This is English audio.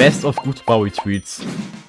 Best of good Bowie-Tweets.